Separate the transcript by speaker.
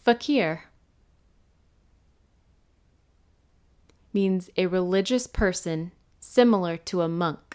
Speaker 1: Fakir means a religious person similar to a monk.